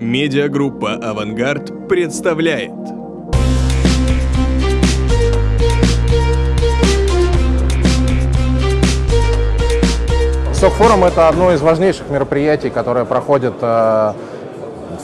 Медиагруппа «Авангард» представляет СОК-форум – это одно из важнейших мероприятий, которое проходит э,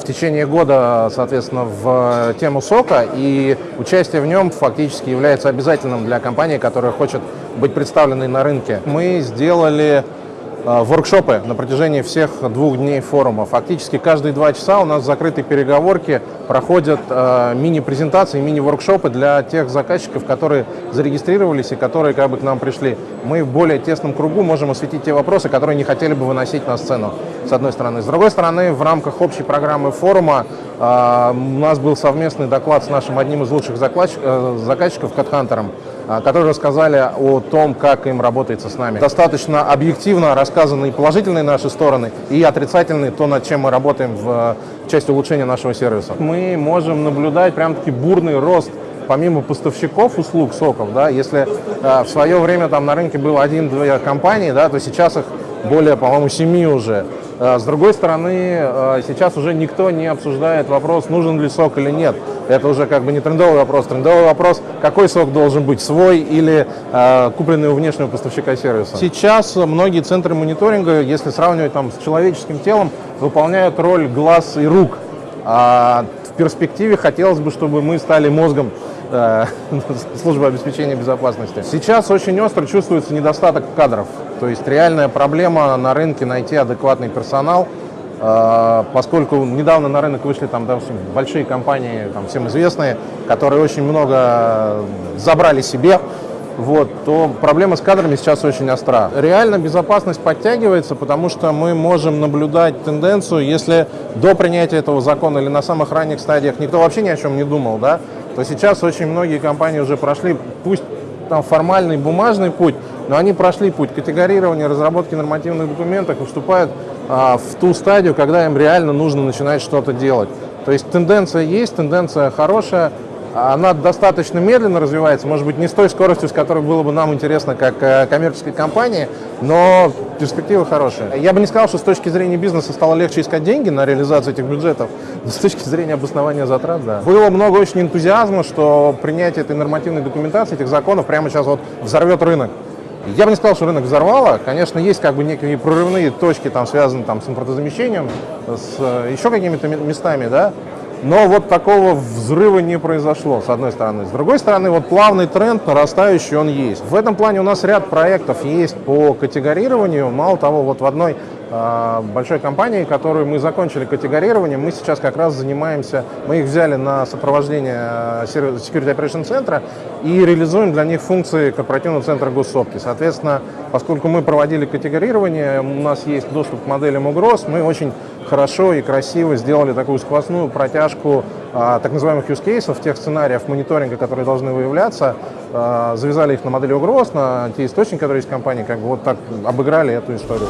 в течение года, соответственно, в тему сока, и участие в нем фактически является обязательным для компании, которая хочет быть представленной на рынке. Мы сделали Э, воркшопы на протяжении всех двух дней форума. Фактически каждые два часа у нас в закрытой переговорке проходят э, мини-презентации, мини-воркшопы для тех заказчиков, которые зарегистрировались и которые как бы к нам пришли. Мы в более тесном кругу можем осветить те вопросы, которые не хотели бы выносить на сцену, с одной стороны. С другой стороны, в рамках общей программы форума э, у нас был совместный доклад с нашим одним из лучших э, заказчиков, Катхантером, которые рассказали о том, как им работается с нами. Достаточно объективно рассказаны и положительные наши стороны, и отрицательные, то, над чем мы работаем в э, части улучшения нашего сервиса. Мы можем наблюдать прям-таки бурный рост помимо поставщиков услуг соков, да, если э, в свое время там на рынке было один-две компании, да, то сейчас их более, по-моему, семи уже. Э, с другой стороны, э, сейчас уже никто не обсуждает вопрос, нужен ли сок или нет. Это уже как бы не трендовый вопрос. Трендовый вопрос, какой сок должен быть, свой или э, купленный у внешнего поставщика сервиса. Сейчас многие центры мониторинга, если сравнивать там с человеческим телом, выполняют роль глаз и рук. А в перспективе хотелось бы, чтобы мы стали мозгом службы обеспечения безопасности. Сейчас очень остро чувствуется недостаток кадров. То есть реальная проблема на рынке найти адекватный персонал, э, поскольку недавно на рынок вышли там, допустим, большие компании, там, всем известные, которые очень много забрали себе, вот, то проблема с кадрами сейчас очень остра. Реально безопасность подтягивается, потому что мы можем наблюдать тенденцию, если до принятия этого закона или на самых ранних стадиях никто вообще ни о чем не думал, да, то сейчас очень многие компании уже прошли, пусть там формальный бумажный путь, но они прошли путь категорирования, разработки нормативных документов и вступают а, в ту стадию, когда им реально нужно начинать что-то делать. То есть тенденция есть, тенденция хорошая, она достаточно медленно развивается, может быть, не с той скоростью, с которой было бы нам интересно как э, коммерческой компании, но перспективы хорошие. Я бы не сказал, что с точки зрения бизнеса стало легче искать деньги на реализацию этих бюджетов, но с точки зрения обоснования затрат, да. Было много очень энтузиазма, что принятие этой нормативной документации, этих законов прямо сейчас вот взорвет рынок. Я бы не сказал, что рынок взорвало. Конечно, есть как бы некие прорывные точки, там, связанные там, с импортозамещением, с э, еще какими-то местами, да, но вот такого взрыва не произошло, с одной стороны. С другой стороны, вот плавный тренд нарастающий, он есть. В этом плане у нас ряд проектов есть по категорированию. Мало того, вот в одной большой компании, которую мы закончили категорирование, мы сейчас как раз занимаемся, мы их взяли на сопровождение э, Security Operation центра и реализуем для них функции корпоративного центра госсопки. Соответственно, поскольку мы проводили категорирование, у нас есть доступ к моделям угроз, мы очень хорошо и красиво сделали такую сквозную протяжку а, так называемых use cases, тех сценариев мониторинга, которые должны выявляться, а, завязали их на модели угроз, на те источники, которые есть в компании, как бы вот так обыграли эту историю.